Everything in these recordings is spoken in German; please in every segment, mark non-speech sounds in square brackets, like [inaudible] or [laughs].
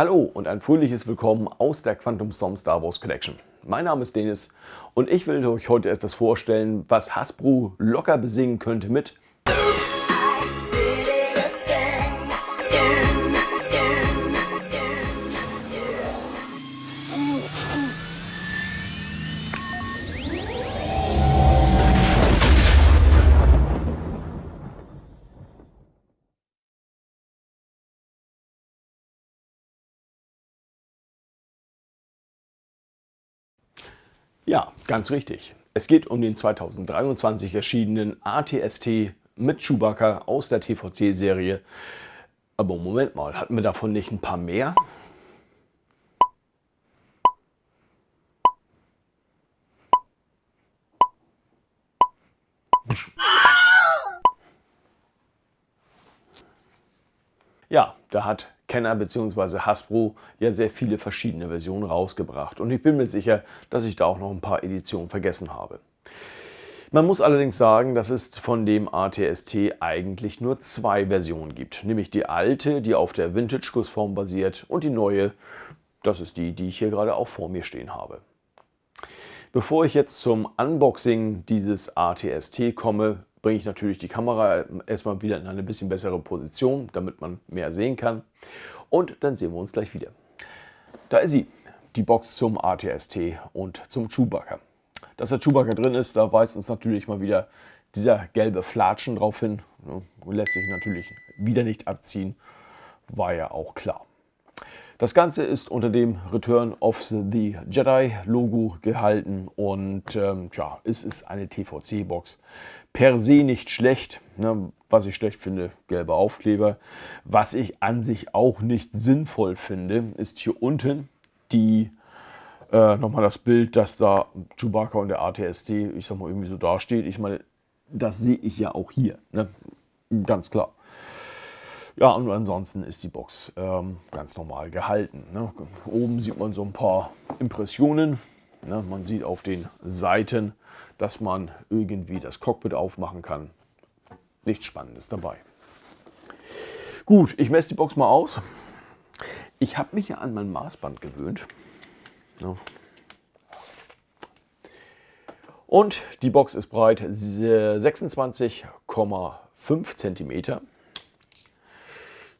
Hallo und ein fröhliches Willkommen aus der Quantum Storm Star Wars Collection. Mein Name ist Dennis und ich will euch heute etwas vorstellen, was Hasbro locker besingen könnte mit Ja, ganz richtig. Es geht um den 2023 erschienenen ATST mit Chewbacca aus der TVC-Serie. Aber Moment mal, hatten wir davon nicht ein paar mehr? Ja, da hat Kenner bzw. Hasbro ja sehr viele verschiedene Versionen rausgebracht und ich bin mir sicher, dass ich da auch noch ein paar Editionen vergessen habe. Man muss allerdings sagen, dass es von dem ATST eigentlich nur zwei Versionen gibt, nämlich die alte, die auf der Vintage-Gussform basiert und die neue, das ist die, die ich hier gerade auch vor mir stehen habe. Bevor ich jetzt zum Unboxing dieses ATST komme, bringe ich natürlich die Kamera erstmal wieder in eine bisschen bessere Position, damit man mehr sehen kann. Und dann sehen wir uns gleich wieder. Da ist sie, die Box zum ATST und zum Chewbacca. Dass der Chewbacca drin ist, da weist uns natürlich mal wieder dieser gelbe Flatschen drauf hin. Lässt sich natürlich wieder nicht abziehen, war ja auch klar. Das Ganze ist unter dem Return of the Jedi Logo gehalten und ähm, ja, es ist eine TVC-Box. Per se nicht schlecht. Ne? Was ich schlecht finde, gelbe Aufkleber. Was ich an sich auch nicht sinnvoll finde, ist hier unten die äh, nochmal das Bild, dass da Chewbacca und der ATST, ich sag mal, irgendwie so dasteht. Ich meine, das sehe ich ja auch hier. Ne? Ganz klar. Ja, und ansonsten ist die Box ähm, ganz normal gehalten. Ne? Oben sieht man so ein paar Impressionen. Ne? Man sieht auf den Seiten, dass man irgendwie das Cockpit aufmachen kann. Nichts Spannendes dabei. Gut, ich messe die Box mal aus. Ich habe mich ja an mein Maßband gewöhnt. Und die Box ist breit 26,5 cm.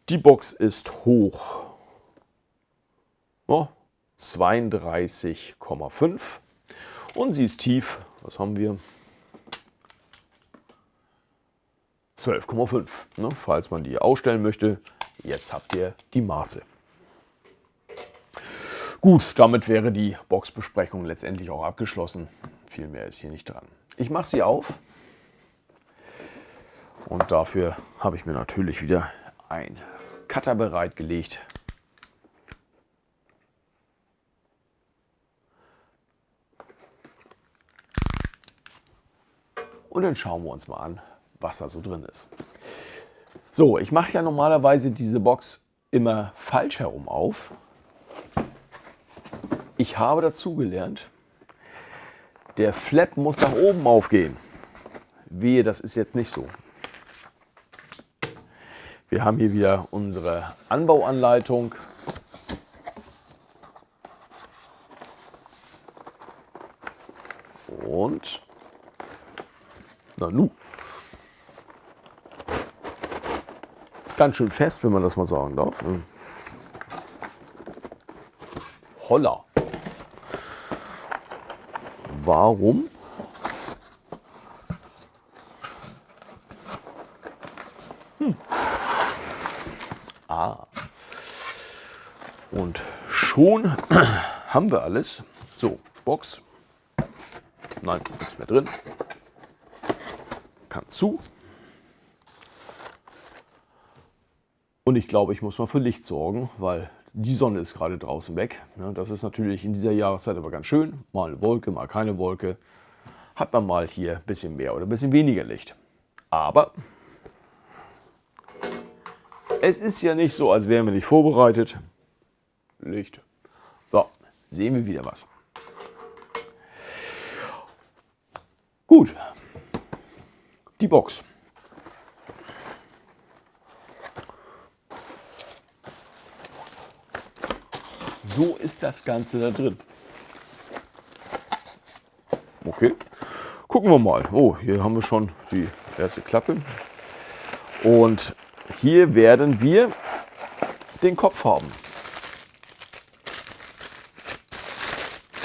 Die Box ist hoch oh, 32,5 und sie ist tief, was haben wir? 12,5. Ne, falls man die ausstellen möchte, jetzt habt ihr die Maße. Gut, damit wäre die Boxbesprechung letztendlich auch abgeschlossen. Viel mehr ist hier nicht dran. Ich mache sie auf und dafür habe ich mir natürlich wieder ein Cutter bereitgelegt. Und dann schauen wir uns mal an, was da so drin ist. So, ich mache ja normalerweise diese Box immer falsch herum auf. Ich habe dazu gelernt, der Flap muss nach oben aufgehen. Wehe, das ist jetzt nicht so. Wir haben hier wieder unsere Anbauanleitung. Und na nu. Ganz schön fest, wenn man das mal sagen darf. Holla. Warum Ah. Und schon [clears throat] haben wir alles. So, Box. Nein, nichts mehr drin. Kann zu. Und ich glaube, ich muss mal für Licht sorgen, weil die Sonne ist gerade draußen weg. Das ist natürlich in dieser Jahreszeit aber ganz schön. Mal eine Wolke, mal keine Wolke. Hat man mal hier ein bisschen mehr oder ein bisschen weniger Licht. Aber es ist ja nicht so, als wären wir nicht vorbereitet. Licht. So, sehen wir wieder was. Gut, die Box. So ist das Ganze da drin. Okay, gucken wir mal. Oh, hier haben wir schon die erste Klappe. Und hier werden wir den Kopf haben.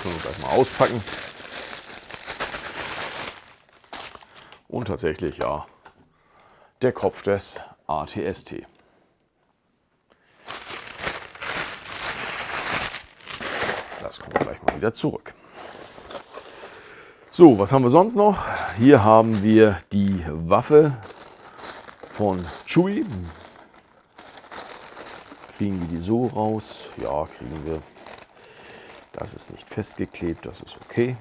Wir gleich mal auspacken. Und tatsächlich, ja, der Kopf des ATST. Das kommt gleich mal wieder zurück. So, was haben wir sonst noch? Hier haben wir die Waffe von Chewy. Kriegen wir die so raus? Ja, kriegen wir. Das ist nicht festgeklebt, das ist okay.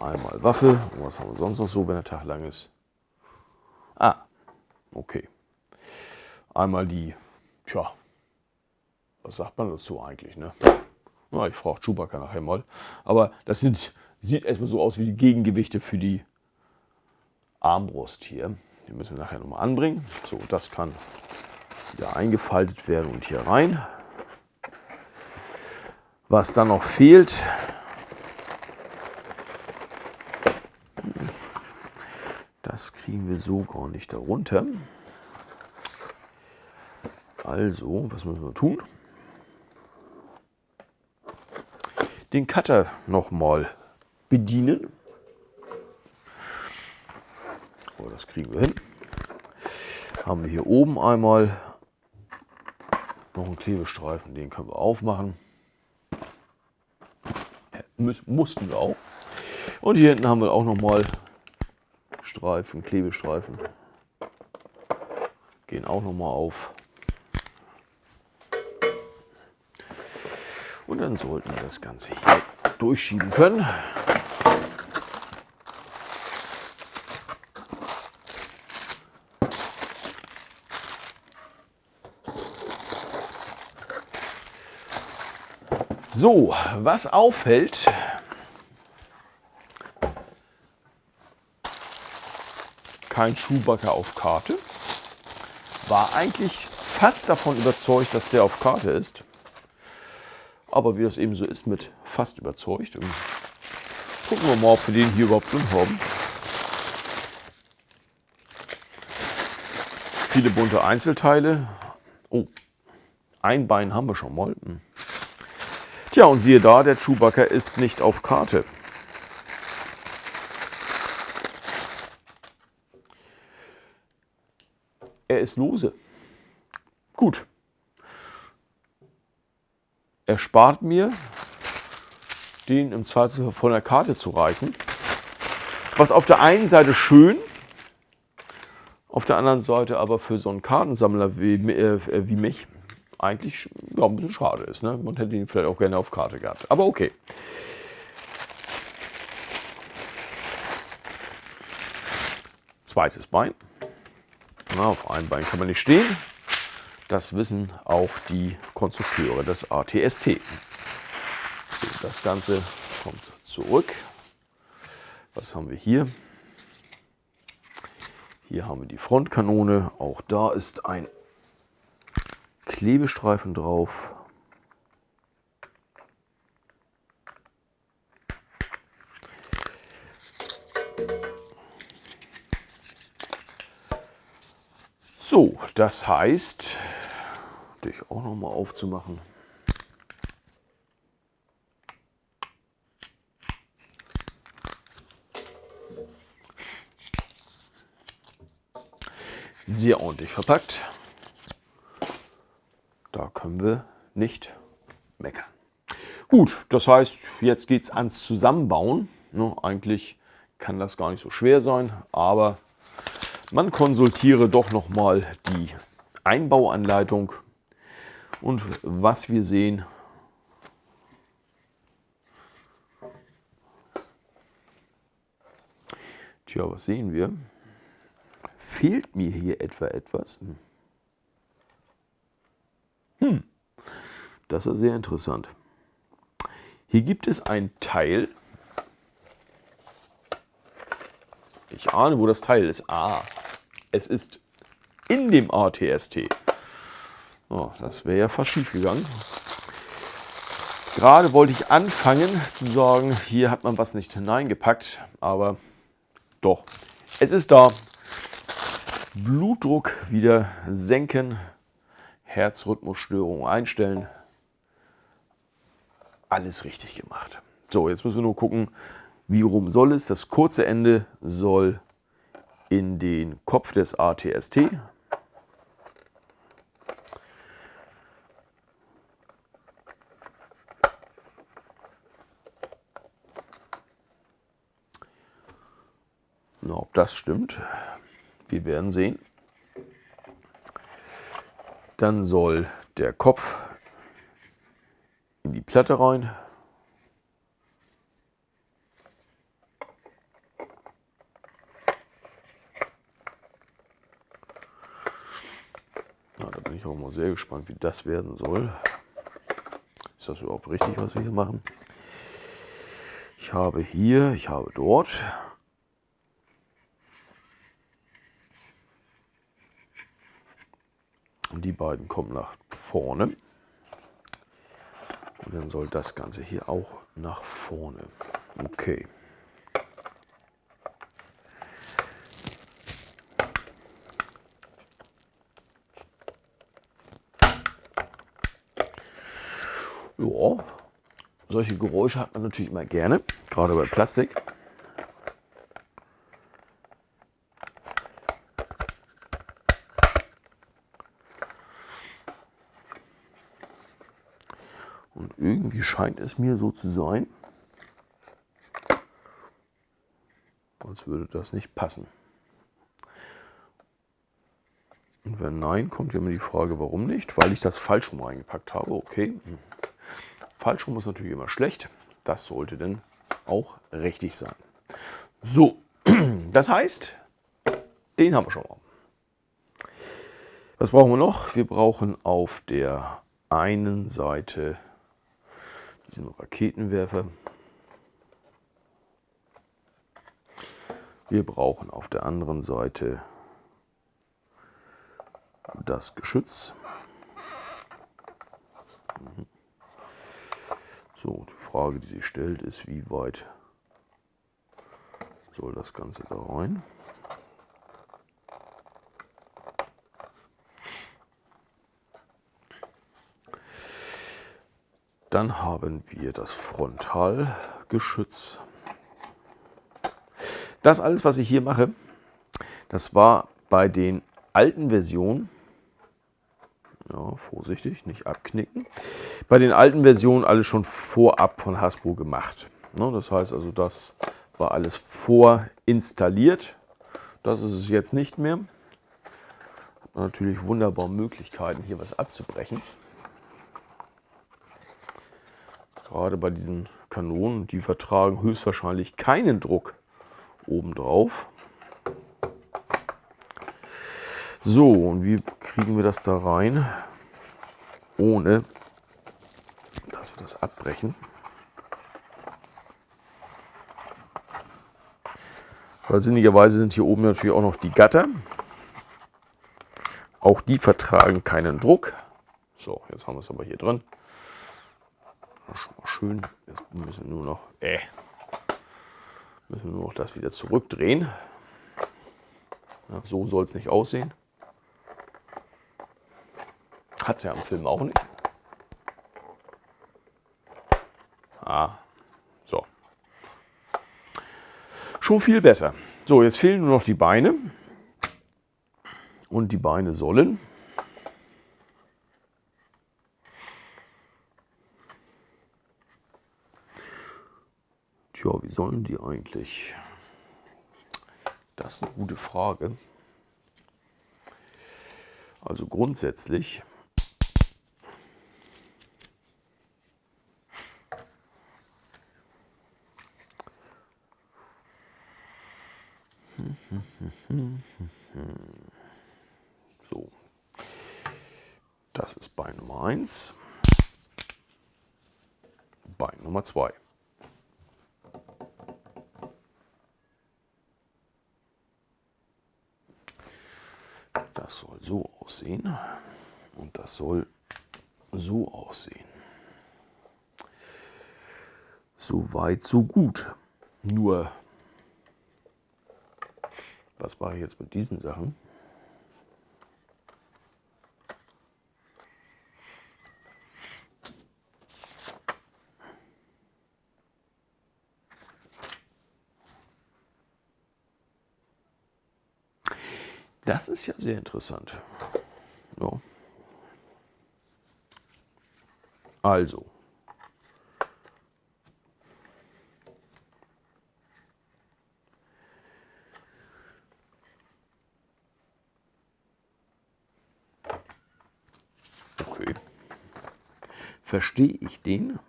Einmal Waffe. Und was haben wir sonst noch so, wenn der Tag lang ist? Ah, okay. Einmal die, tja, was sagt man dazu eigentlich, ne? Na, ich frage Chewbacca nachher mal. Aber das sind, sieht erstmal so aus wie die Gegengewichte für die Armbrust hier. Die müssen wir nachher nochmal anbringen. So, das kann wieder eingefaltet werden und hier rein. Was dann noch fehlt, das kriegen wir so gar nicht darunter. Also, was müssen wir tun? Den Cutter nochmal bedienen. Oh, das kriegen wir hin. Haben wir hier oben einmal noch einen Klebestreifen, den können wir aufmachen. mussten wir auch. Und hier hinten haben wir auch nochmal Streifen, Klebestreifen. Gehen auch nochmal auf. Und dann sollten wir das Ganze hier durchschieben können. So, was auffällt, kein Schuhbacker auf Karte. War eigentlich fast davon überzeugt, dass der auf Karte ist. Aber wie das eben so ist mit fast überzeugt. gucken wir mal, ob wir den hier überhaupt drin haben. Viele bunte Einzelteile. Oh, ein Bein haben wir schon mal. Hm. Tja, und siehe da, der Chewbacca ist nicht auf Karte. Er ist lose. Gut. Er spart mir, den im Zweifelsfall von der Karte zu reißen. Was auf der einen Seite schön, auf der anderen Seite aber für so einen Kartensammler wie, äh, wie mich eigentlich ja, ein bisschen schade ist. Ne? Man hätte ihn vielleicht auch gerne auf Karte gehabt. Aber okay. Zweites Bein. Na, auf einem Bein kann man nicht stehen. Das wissen auch die Konstrukteure des ATST. So, das Ganze kommt zurück. Was haben wir hier? Hier haben wir die Frontkanone. Auch da ist ein Klebestreifen drauf. So, das heißt, dich auch noch mal aufzumachen. Sehr ordentlich verpackt können wir nicht meckern. Gut, das heißt, jetzt geht es ans Zusammenbauen. Ne, eigentlich kann das gar nicht so schwer sein, aber man konsultiere doch nochmal die Einbauanleitung und was wir sehen, Tja, was sehen wir? Fehlt mir hier etwa etwas? Hm. Hm, das ist sehr interessant. Hier gibt es ein Teil. Ich ahne, wo das Teil ist. Ah, es ist in dem ATST. Oh, das wäre ja fast schief gegangen. Gerade wollte ich anfangen zu sagen, hier hat man was nicht hineingepackt, aber doch, es ist da. Blutdruck wieder senken, Herzrhythmusstörung einstellen. Alles richtig gemacht. So, jetzt müssen wir nur gucken, wie rum soll es. Das kurze Ende soll in den Kopf des ATST. Na, ob das stimmt, wir werden sehen. Dann soll der Kopf in die Platte rein. Na, da bin ich auch mal sehr gespannt, wie das werden soll. Ist das überhaupt richtig, was wir hier machen? Ich habe hier, ich habe dort. Die beiden kommen nach vorne. Und dann soll das Ganze hier auch nach vorne. Okay. Ja, solche Geräusche hat man natürlich immer gerne, gerade bei Plastik. Und irgendwie scheint es mir so zu sein, als würde das nicht passen. Und wenn nein, kommt ja immer die Frage, warum nicht? Weil ich das falsch rum reingepackt habe. Okay, falsch rum ist natürlich immer schlecht. Das sollte dann auch richtig sein. So, [clears throat] das heißt, den haben wir schon mal. Was brauchen wir noch? Wir brauchen auf der einen Seite diesen Raketenwerfer. Wir brauchen auf der anderen Seite das Geschütz. Mhm. So, die Frage, die sich stellt, ist, wie weit soll das Ganze da rein? Dann haben wir das Frontalgeschütz. Das alles, was ich hier mache, das war bei den alten Versionen, ja, vorsichtig, nicht abknicken, bei den alten Versionen alles schon vorab von Hasbro gemacht. Ne, das heißt also, das war alles vorinstalliert. Das ist es jetzt nicht mehr. Natürlich wunderbar Möglichkeiten, hier was abzubrechen. Gerade bei diesen Kanonen, die vertragen höchstwahrscheinlich keinen Druck obendrauf. So, und wie kriegen wir das da rein, ohne das abbrechen? Weil sinnigerweise sind hier oben natürlich auch noch die Gatter. Auch die vertragen keinen Druck. So, jetzt haben wir es aber hier drin schon mal schön. Jetzt müssen wir nur noch, äh, müssen wir nur noch das wieder zurückdrehen. Ja, so soll es nicht aussehen. Hat es ja im Film auch nicht. Ah, so. Schon viel besser. So, jetzt fehlen nur noch die Beine. Und die Beine sollen Tja, wie sollen die eigentlich? Das ist eine gute Frage. Also grundsätzlich [laughs] So, das ist Bein Nummer 1, Bein Nummer 2. Das soll so aussehen. Und das soll so aussehen. So weit, so gut. Nur, was mache ich jetzt mit diesen Sachen? Das ist ja sehr interessant. Ja. Also. Okay. Verstehe ich den?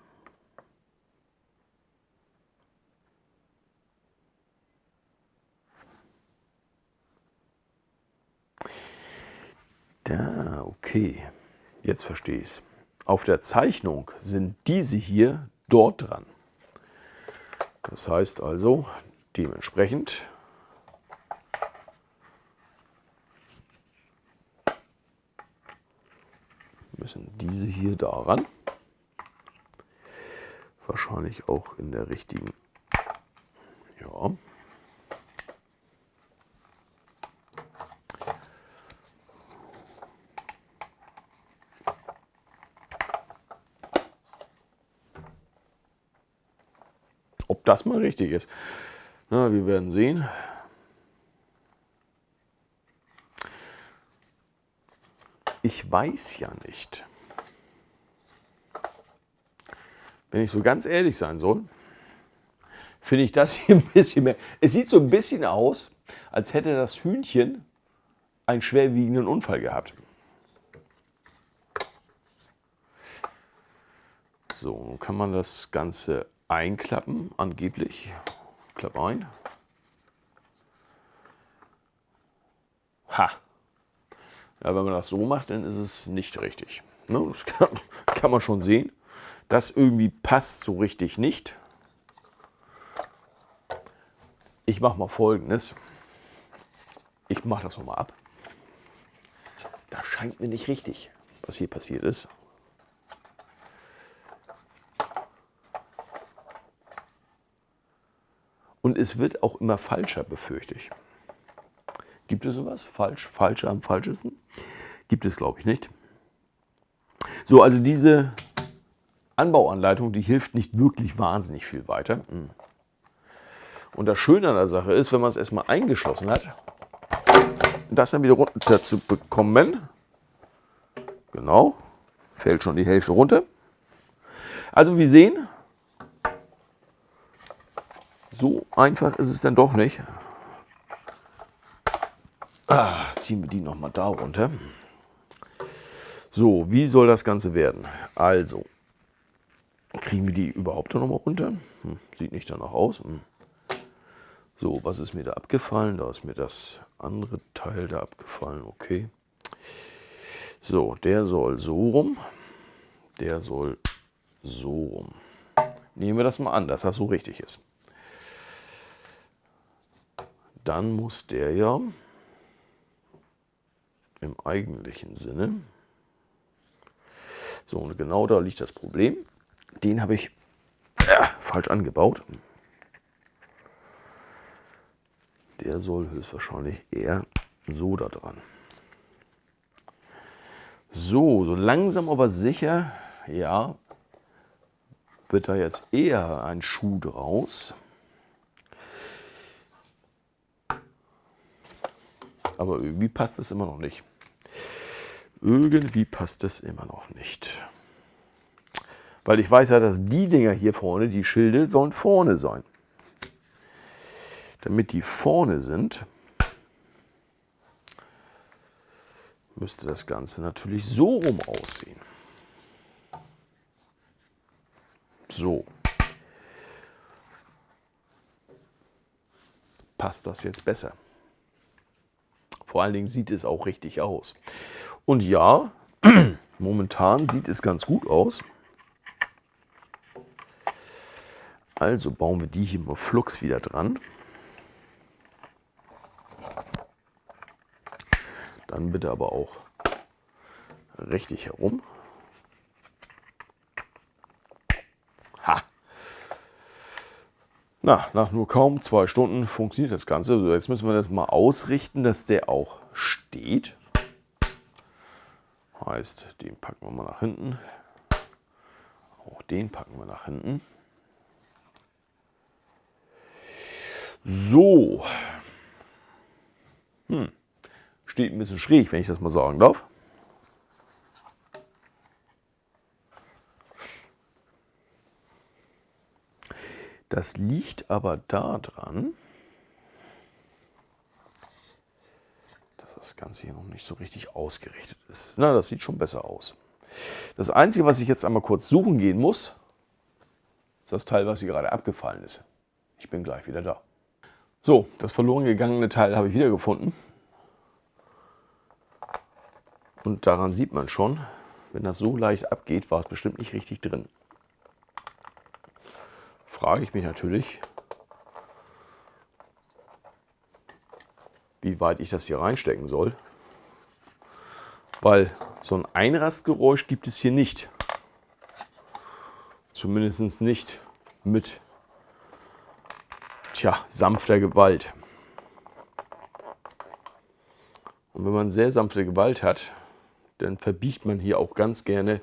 Da, okay. Jetzt verstehe ich es. Auf der Zeichnung sind diese hier dort dran. Das heißt also, dementsprechend müssen diese hier daran. Wahrscheinlich auch in der richtigen. Ja. Ob das mal richtig ist. Na, wir werden sehen. Ich weiß ja nicht. Wenn ich so ganz ehrlich sein soll, finde ich das hier ein bisschen mehr. Es sieht so ein bisschen aus, als hätte das Hühnchen einen schwerwiegenden Unfall gehabt. So, nun kann man das Ganze einklappen, angeblich. Klapp ein. Ha. Ja, wenn man das so macht, dann ist es nicht richtig. Ne? Das kann, kann man schon sehen. Das irgendwie passt so richtig nicht. Ich mache mal folgendes. Ich mache das nochmal ab. Das scheint mir nicht richtig, was hier passiert ist. Und es wird auch immer falscher, befürchte ich. Gibt es sowas? Falsch, falscher am falschesten? Gibt es, glaube ich, nicht. So, also diese Anbauanleitung, die hilft nicht wirklich wahnsinnig viel weiter. Hm. Und das Schöne an der Sache ist, wenn man es erstmal eingeschlossen hat, das dann wieder runter zu bekommen. Genau, fällt schon die Hälfte runter. Also wir sehen, so einfach ist es dann doch nicht. Ah, ziehen wir die nochmal da runter. So, wie soll das Ganze werden? Also, kriegen wir die überhaupt noch mal runter? Hm, sieht nicht danach aus. Hm. So, was ist mir da abgefallen? Da ist mir das andere Teil da abgefallen. Okay. So, der soll so rum. Der soll so rum. Nehmen wir das mal an, dass das so richtig ist. Dann muss der ja im eigentlichen Sinne. So, und genau da liegt das Problem. Den habe ich äh, falsch angebaut. Der soll höchstwahrscheinlich eher so da dran. So, so langsam aber sicher, ja, wird da jetzt eher ein Schuh draus. Aber irgendwie passt es immer noch nicht. Irgendwie passt es immer noch nicht. Weil ich weiß ja, dass die Dinger hier vorne, die Schilde, sollen vorne sein. Damit die vorne sind, müsste das Ganze natürlich so rum aussehen. So. Passt das jetzt besser? Vor allen Dingen sieht es auch richtig aus. Und ja, [clears throat] momentan sieht es ganz gut aus. Also bauen wir die hier mal flugs wieder dran. Dann bitte aber auch richtig herum. Ha! Na, nach nur kaum zwei Stunden funktioniert das Ganze. So, jetzt müssen wir das mal ausrichten, dass der auch steht. Heißt, den packen wir mal nach hinten. Auch den packen wir nach hinten. So. Hm. Steht ein bisschen schräg, wenn ich das mal sagen darf. Das liegt aber daran, dass das Ganze hier noch nicht so richtig ausgerichtet ist. Na, das sieht schon besser aus. Das Einzige, was ich jetzt einmal kurz suchen gehen muss, ist das Teil, was hier gerade abgefallen ist. Ich bin gleich wieder da. So, das verloren gegangene Teil habe ich wieder gefunden. Und daran sieht man schon, wenn das so leicht abgeht, war es bestimmt nicht richtig drin. Frage ich mich natürlich, wie weit ich das hier reinstecken soll. Weil so ein Einrastgeräusch gibt es hier nicht. Zumindest nicht mit tja, sanfter Gewalt. Und wenn man sehr sanfte Gewalt hat, dann verbiegt man hier auch ganz gerne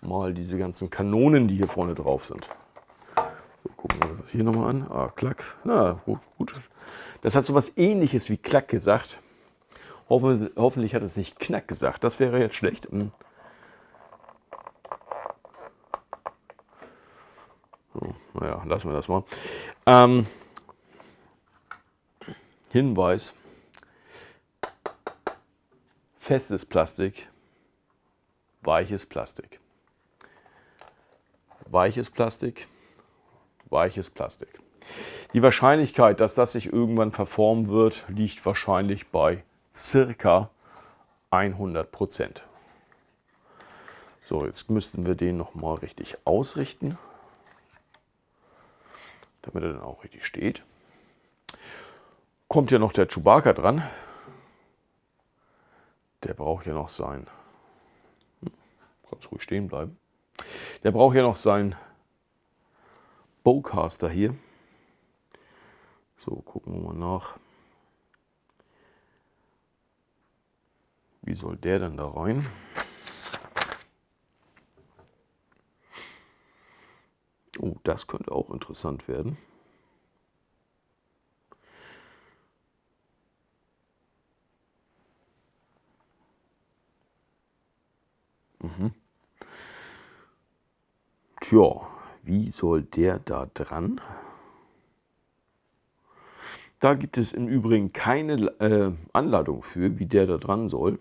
mal diese ganzen Kanonen, die hier vorne drauf sind. So, gucken wir das hier nochmal an. Ah, Klack. Na, gut, gut. Das hat so was ähnliches wie Klack gesagt. Hoffen, hoffentlich hat es nicht Knack gesagt. Das wäre jetzt schlecht. Hm. So, naja, lassen wir das mal. Ähm, Hinweis, festes Plastik, weiches Plastik. Weiches Plastik, weiches Plastik. Die Wahrscheinlichkeit, dass das sich irgendwann verformen wird, liegt wahrscheinlich bei circa 100 Prozent. So, jetzt müssten wir den noch mal richtig ausrichten, damit er dann auch richtig steht kommt ja noch der Chewbacca dran. Der braucht ja noch sein. Hm, ganz ruhig stehen bleiben. Der braucht ja noch sein Bowcaster hier. So, gucken wir mal nach. Wie soll der denn da rein? Oh, das könnte auch interessant werden. Mhm. Tja, wie soll der da dran? Da gibt es im Übrigen keine äh, Anleitung für, wie der da dran soll.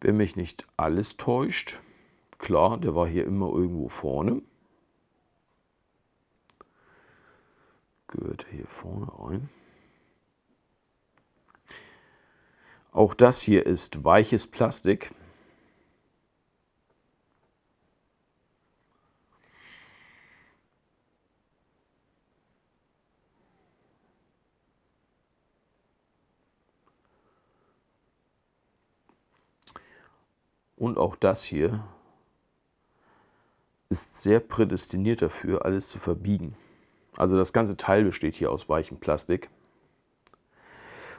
Wenn mich nicht alles täuscht, klar, der war hier immer irgendwo vorne. Gehört hier vorne rein. Auch das hier ist weiches Plastik. Und auch das hier ist sehr prädestiniert dafür, alles zu verbiegen. Also das ganze Teil besteht hier aus weichem Plastik.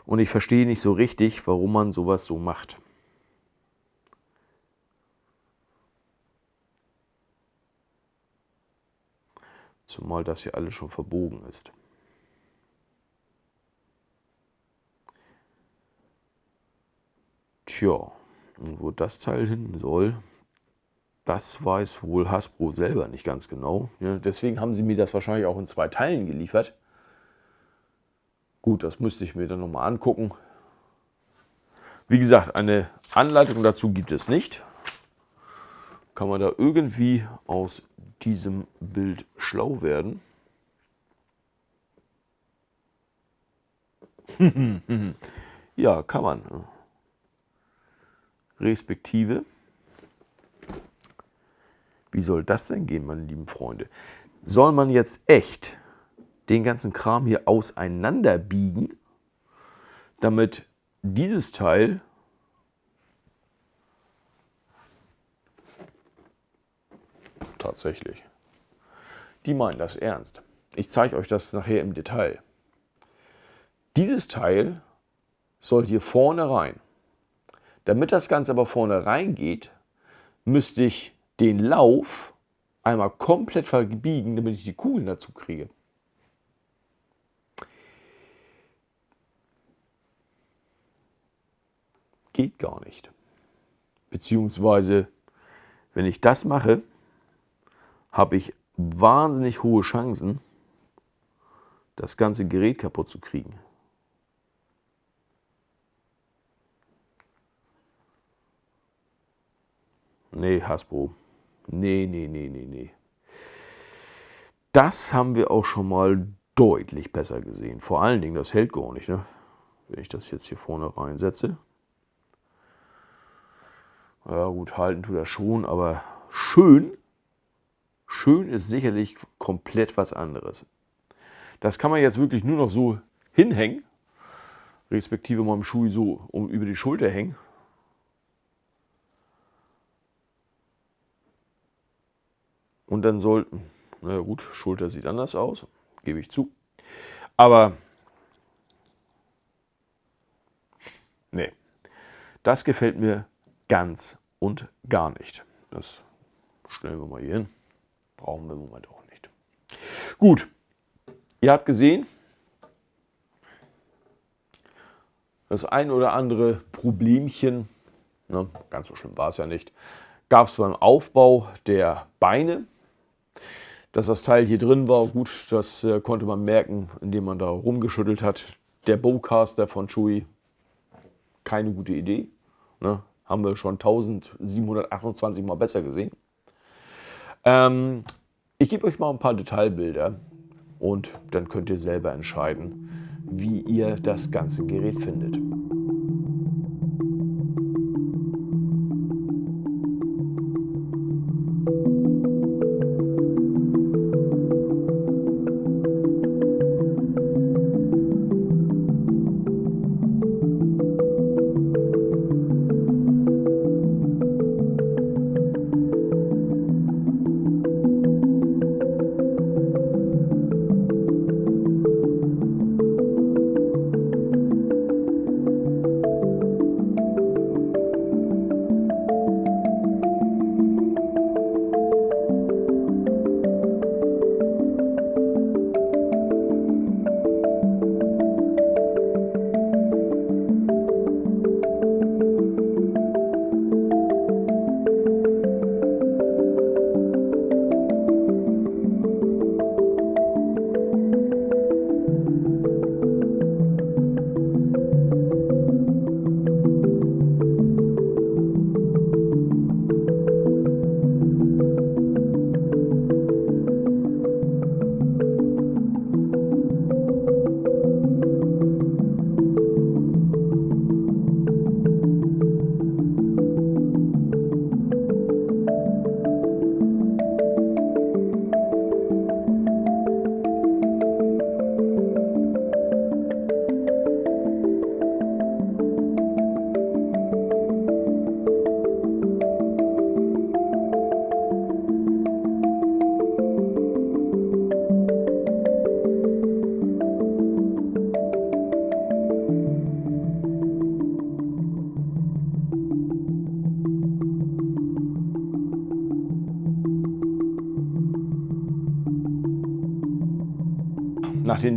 Und ich verstehe nicht so richtig, warum man sowas so macht. Zumal das hier alles schon verbogen ist. Tja, wo das Teil hin soll, das weiß wohl Hasbro selber nicht ganz genau. Ja, deswegen haben sie mir das wahrscheinlich auch in zwei Teilen geliefert. Gut, das müsste ich mir dann nochmal angucken. Wie gesagt, eine Anleitung dazu gibt es nicht. Kann man da irgendwie aus diesem Bild schlau werden? [laughs] ja, kann man. Respektive, wie soll das denn gehen, meine lieben Freunde? Soll man jetzt echt den ganzen Kram hier auseinanderbiegen, damit dieses Teil tatsächlich. Die meinen das ernst. Ich zeige euch das nachher im Detail. Dieses Teil soll hier vorne rein. Damit das Ganze aber vorne rein geht, müsste ich den Lauf einmal komplett verbiegen, damit ich die Kugeln dazu kriege. Geht gar nicht. Beziehungsweise, wenn ich das mache, habe ich wahnsinnig hohe Chancen, das ganze Gerät kaputt zu kriegen. Nee, Hasbro. Nee, nee, nee, nee, nee. Das haben wir auch schon mal deutlich besser gesehen. Vor allen Dingen, das hält gar nicht, ne? Wenn ich das jetzt hier vorne reinsetze. Ja gut, halten tut er schon, aber schön, schön ist sicherlich komplett was anderes. Das kann man jetzt wirklich nur noch so hinhängen, respektive meinem Schuh so um über die Schulter hängen. Und dann sollten, na gut, Schulter sieht anders aus, gebe ich zu. Aber, nee, das gefällt mir ganz und gar nicht. Das stellen wir mal hier hin. Brauchen wir im Moment auch nicht. Gut, ihr habt gesehen, das ein oder andere Problemchen, ne, ganz so schlimm war es ja nicht, gab es beim Aufbau der Beine. Dass das Teil hier drin war, gut, das äh, konnte man merken, indem man da rumgeschüttelt hat. Der Bowcaster von Chewy, keine gute Idee. Ne? Haben wir schon 1728 Mal besser gesehen. Ähm, ich gebe euch mal ein paar Detailbilder und dann könnt ihr selber entscheiden, wie ihr das ganze Gerät findet.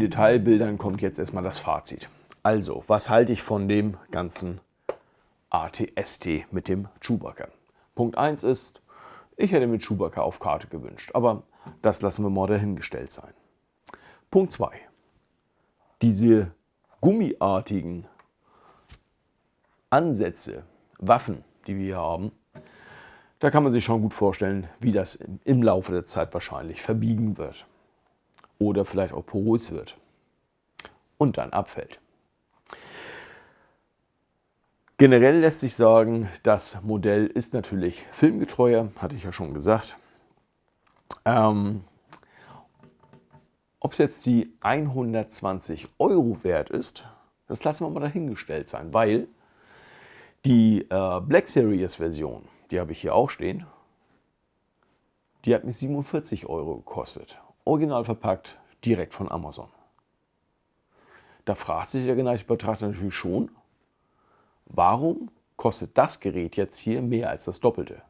Detailbildern kommt jetzt erstmal das Fazit. Also, was halte ich von dem ganzen ATST mit dem Chewbacca? Punkt 1 ist, ich hätte mir Chewbacca auf Karte gewünscht, aber das lassen wir mal dahingestellt sein. Punkt 2. Diese gummiartigen Ansätze, Waffen, die wir hier haben, da kann man sich schon gut vorstellen, wie das im Laufe der Zeit wahrscheinlich verbiegen wird oder vielleicht auch porös wird und dann abfällt. Generell lässt sich sagen, das Modell ist natürlich filmgetreuer, hatte ich ja schon gesagt. Ähm, Ob es jetzt die 120 Euro wert ist, das lassen wir mal dahingestellt sein, weil die äh, Black Series Version, die habe ich hier auch stehen, Die hat mich 47 Euro gekostet. Original verpackt, direkt von Amazon. Da fragt sich der geneigte Betrachter natürlich schon, warum kostet das Gerät jetzt hier mehr als das Doppelte?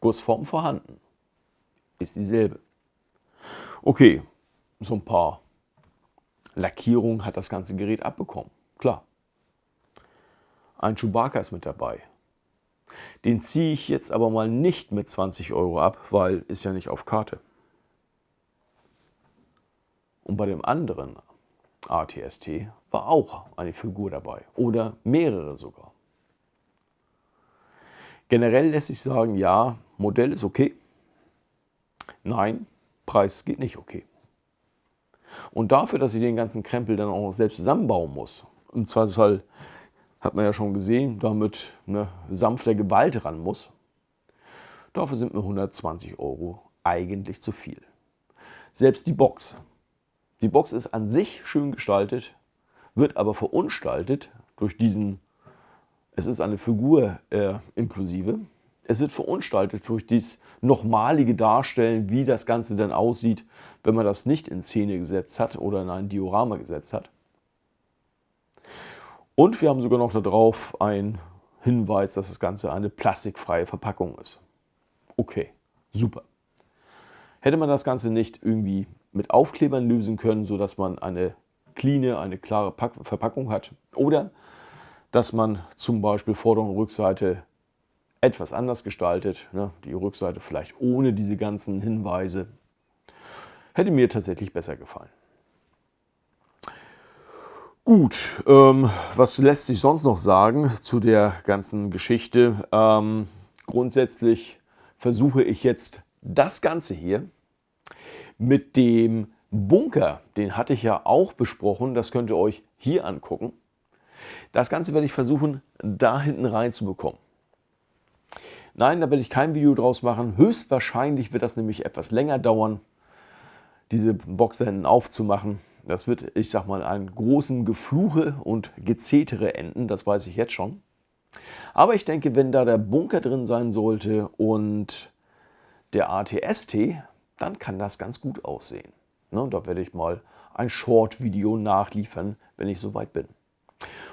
Gussform vorhanden. Ist dieselbe. Okay, so ein paar Lackierungen hat das ganze Gerät abbekommen. Klar. Ein Chewbacca ist mit dabei. Den ziehe ich jetzt aber mal nicht mit 20 Euro ab, weil ist ja nicht auf Karte. Und bei dem anderen ATST war auch eine Figur dabei oder mehrere sogar. Generell lässt sich sagen, ja, Modell ist okay. Nein, Preis geht nicht okay. Und dafür, dass ich den ganzen Krempel dann auch selbst zusammenbauen muss, im Zweifelsfall hat man ja schon gesehen, damit eine sanfte Gewalt ran muss, dafür sind mir 120 Euro eigentlich zu viel. Selbst die Box. Die Box ist an sich schön gestaltet, wird aber verunstaltet durch diesen, es ist eine Figur äh, inklusive, es wird verunstaltet durch dieses nochmalige Darstellen, wie das Ganze dann aussieht, wenn man das nicht in Szene gesetzt hat oder in ein Diorama gesetzt hat. Und wir haben sogar noch darauf einen Hinweis, dass das Ganze eine plastikfreie Verpackung ist. Okay, super. Hätte man das Ganze nicht irgendwie mit Aufklebern lösen können, sodass man eine cleane, eine klare Verpackung hat oder dass man zum Beispiel Vorder- und Rückseite etwas anders gestaltet, ne? die Rückseite vielleicht ohne diese ganzen Hinweise, hätte mir tatsächlich besser gefallen. Gut, ähm, was lässt sich sonst noch sagen zu der ganzen Geschichte? Ähm, grundsätzlich versuche ich jetzt das Ganze hier mit dem Bunker, den hatte ich ja auch besprochen, das könnt ihr euch hier angucken. Das Ganze werde ich versuchen, da hinten rein zu bekommen. Nein, da werde ich kein Video draus machen. Höchstwahrscheinlich wird das nämlich etwas länger dauern, diese Box da hinten aufzumachen. Das wird, ich sag mal, einen großen Gefluche und Gezetere enden, das weiß ich jetzt schon. Aber ich denke, wenn da der Bunker drin sein sollte und der ATST, dann kann das ganz gut aussehen. Ne, da werde ich mal ein Short-Video nachliefern, wenn ich soweit bin.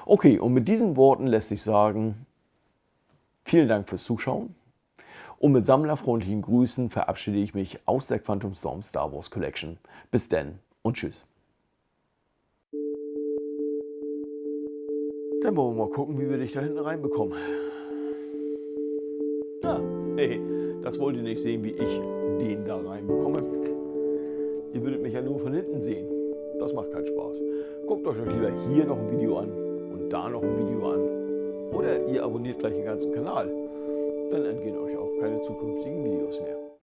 Okay, und mit diesen Worten lässt sich sagen, Vielen Dank fürs Zuschauen und mit sammlerfreundlichen Grüßen verabschiede ich mich aus der Quantum Storm Star Wars Collection. Bis denn und tschüss. Dann wollen wir mal gucken, wie wir dich da hinten reinbekommen. Ja, hey, das wollt ihr nicht sehen, wie ich den da reinbekomme. Ihr würdet mich ja nur von hinten sehen. Das macht keinen Spaß. Guckt euch lieber hier noch ein Video an und da noch ein Video an oder ihr abonniert gleich den ganzen Kanal. Dann entgehen euch auch keine zukünftigen Videos mehr.